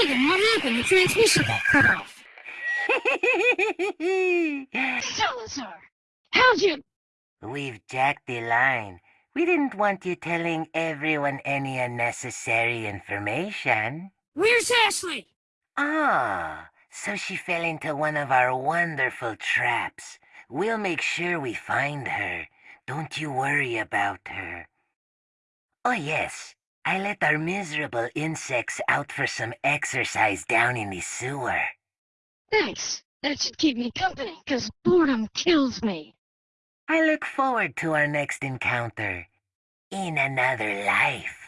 Wait, what happened? The transmission got cut off. Salazar, how'd you... We've jacked the line. We didn't want you telling everyone any unnecessary information. Where's Ashley? Ah, so she fell into one of our wonderful traps. We'll make sure we find her. Don't you worry about her. Oh yes, I let our miserable insects out for some exercise down in the sewer. Thanks. That should keep me company, 'cause boredom kills me. I look forward to our next encounter. In another life.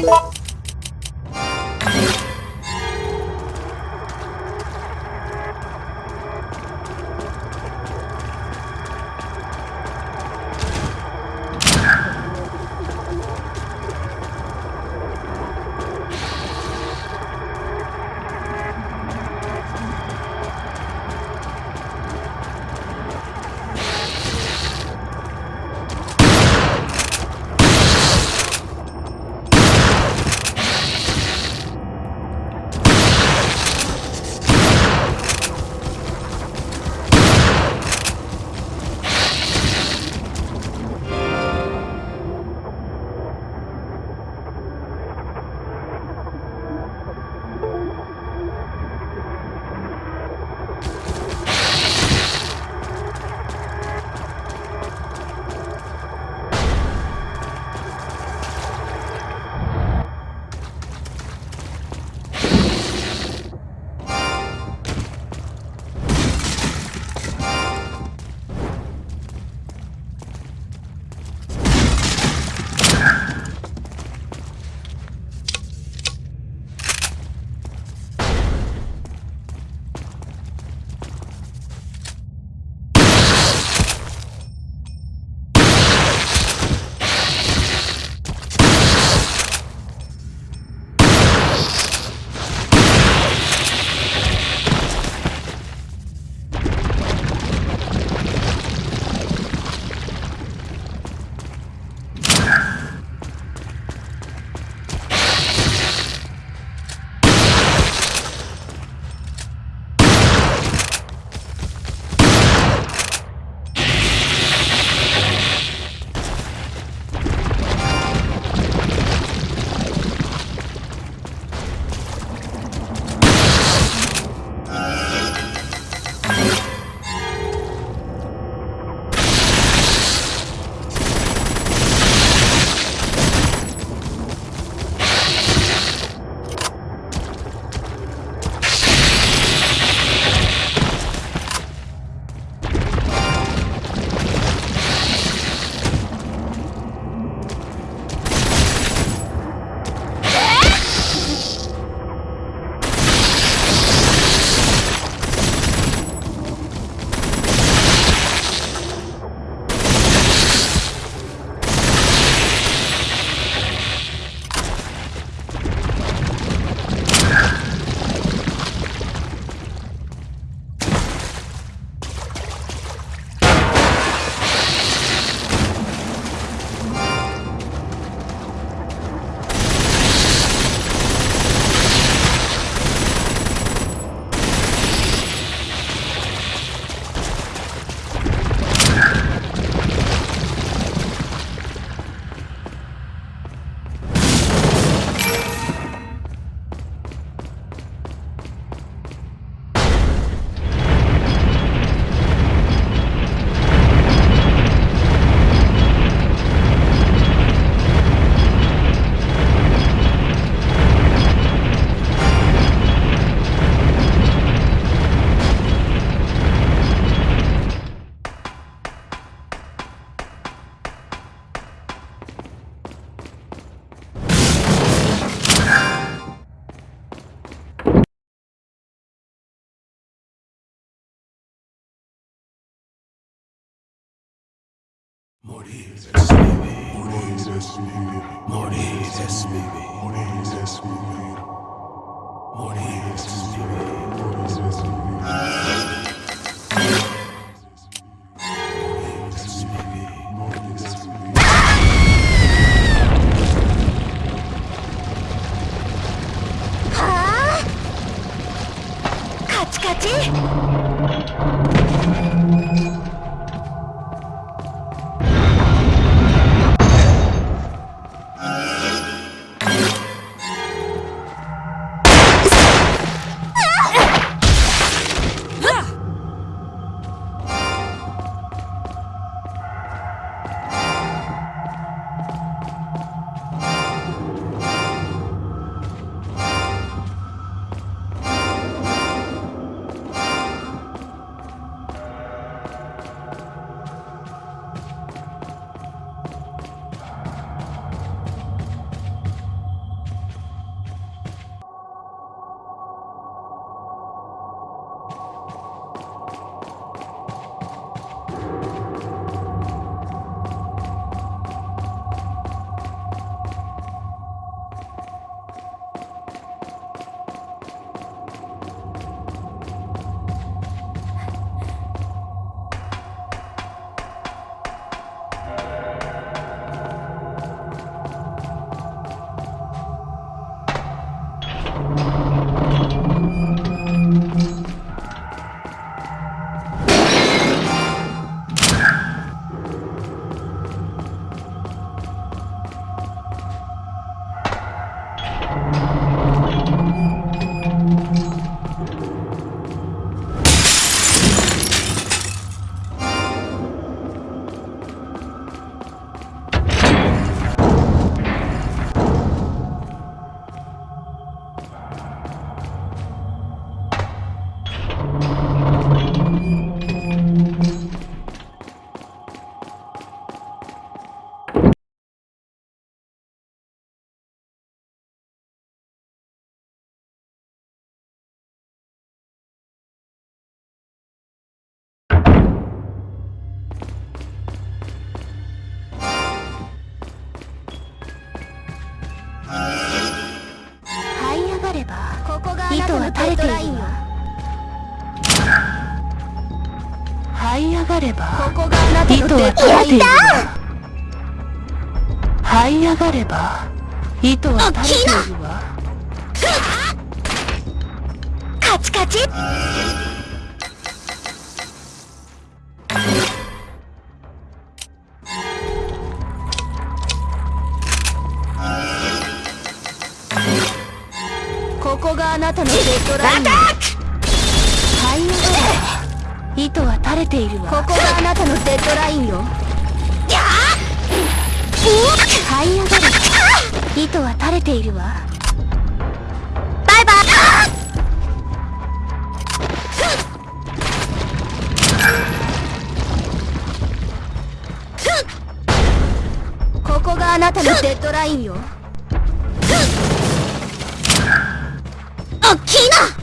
you 아! ればここがあなたの糸はデッド垂れている這い上がれば糸は垂れているわ。カチカチ。ここがあなたのデッドライン。よ這い上がれば糸は垂れているこわ。こがあなたのデッドラインよ。這い上がれ。ば糸は垂れているわ。バイバイ。ここがあなたのデッドラインよ。おっきいな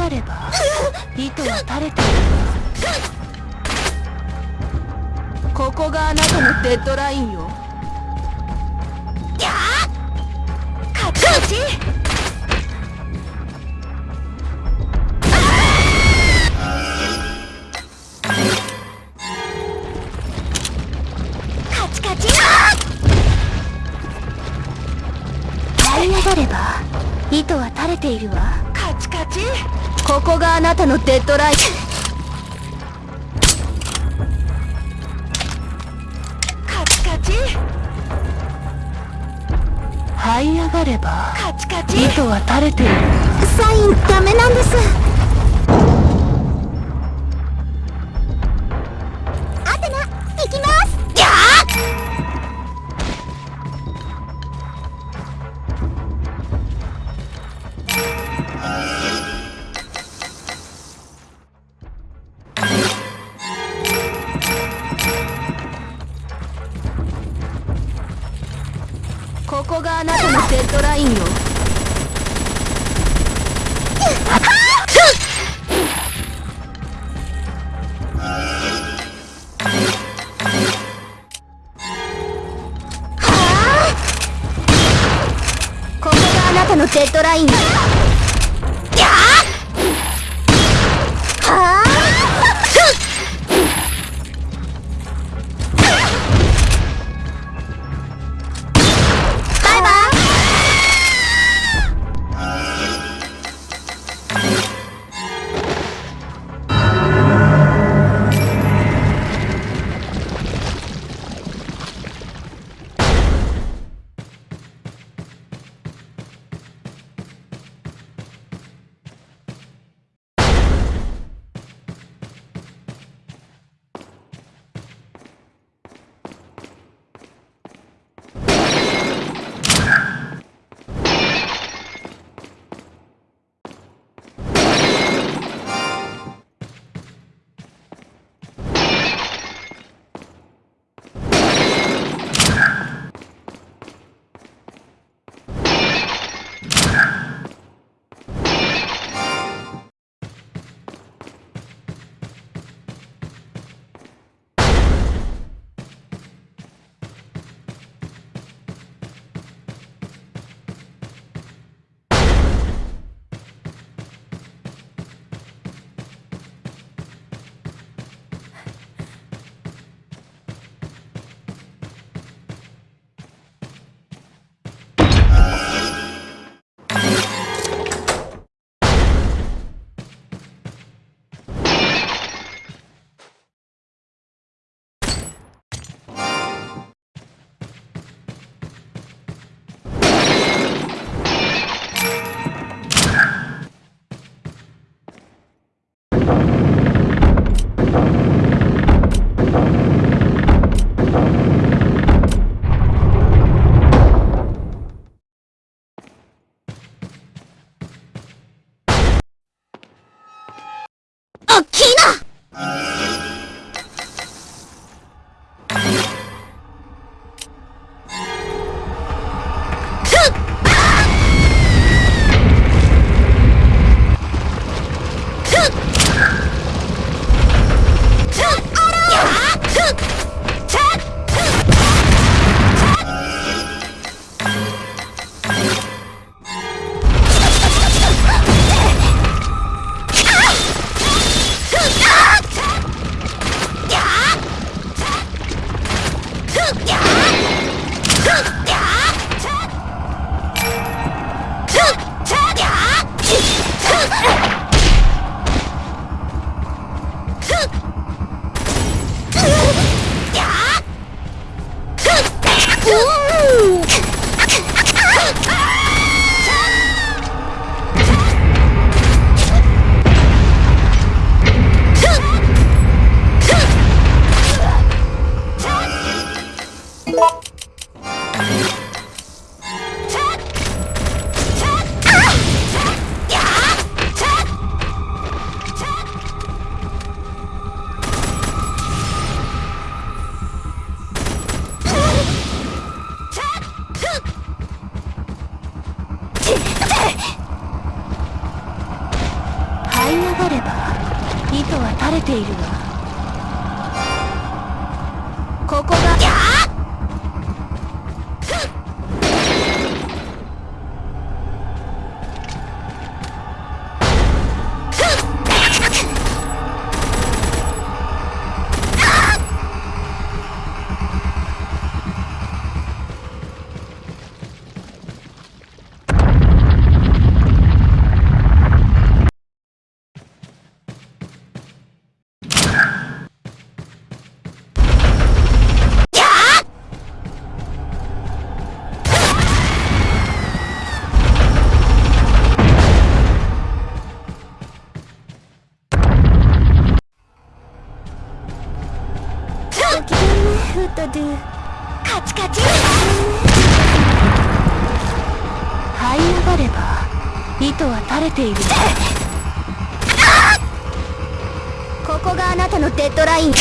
がれば 糸は垂れている。わここがあなたのデッドラインよ。カチカチカチカチ。這い上がれば糸は垂れているわここがあなたのデッドラインカチカチ。這い上がればカチカチ。糸は垂れている。わサインダメなんです ドラインよ れている。ここがあなたのデッドライン。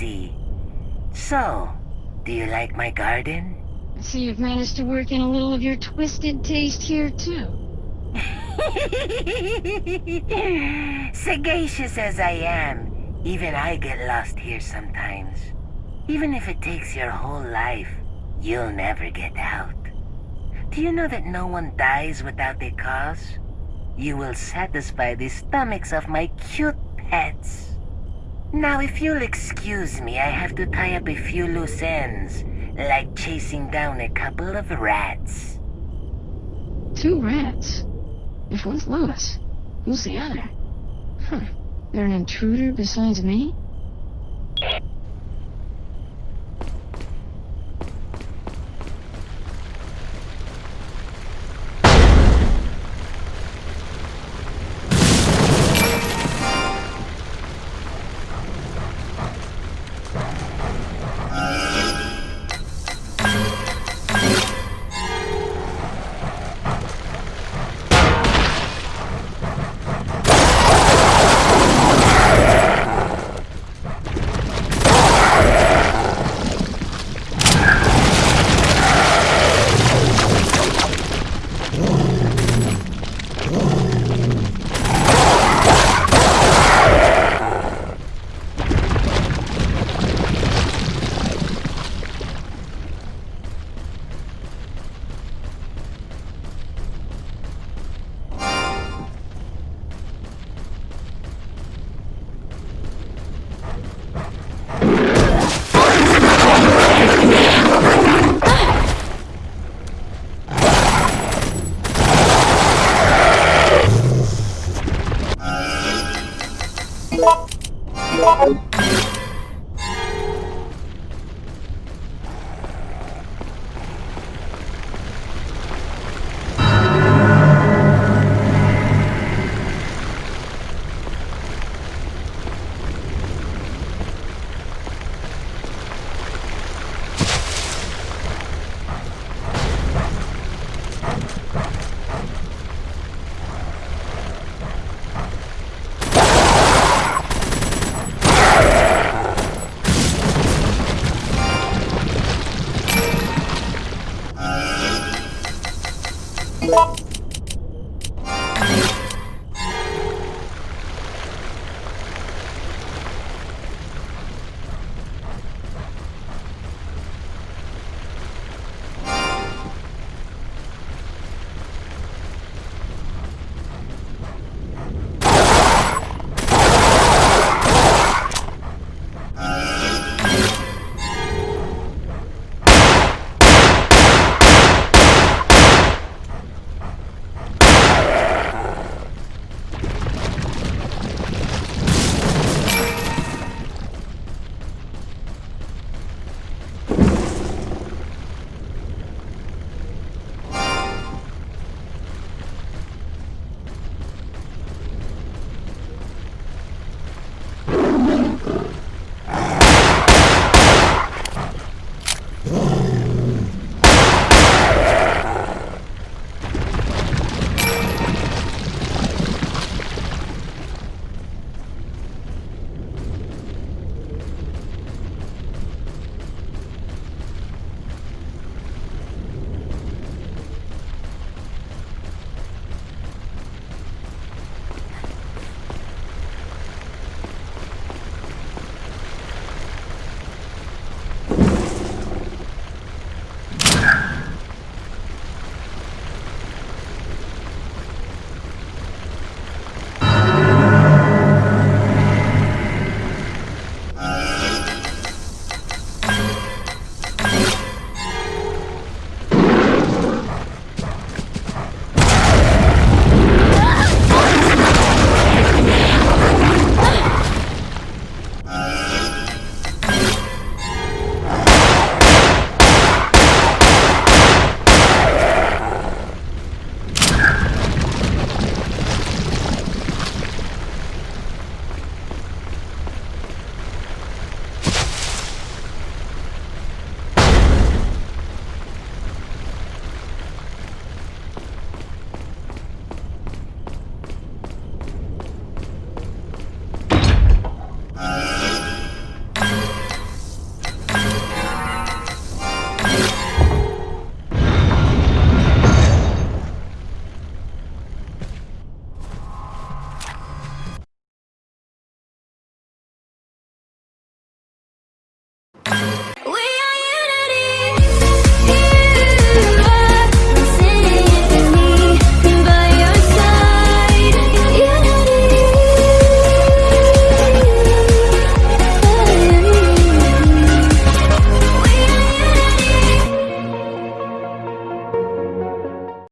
See. So, do you like my garden? I see you've managed to work in a little of your twisted taste here, too. Sagacious as I am, even I get lost here sometimes. Even if it takes your whole life, you'll never get out. Do you know that no one dies without a cause? You will satisfy the stomachs of my cute pets. Now, if you'll excuse me, I have to tie up a few loose ends, like chasing down a couple of rats. Two rats. If one's Lois, who's the other? Huh. They're an intruder besides me?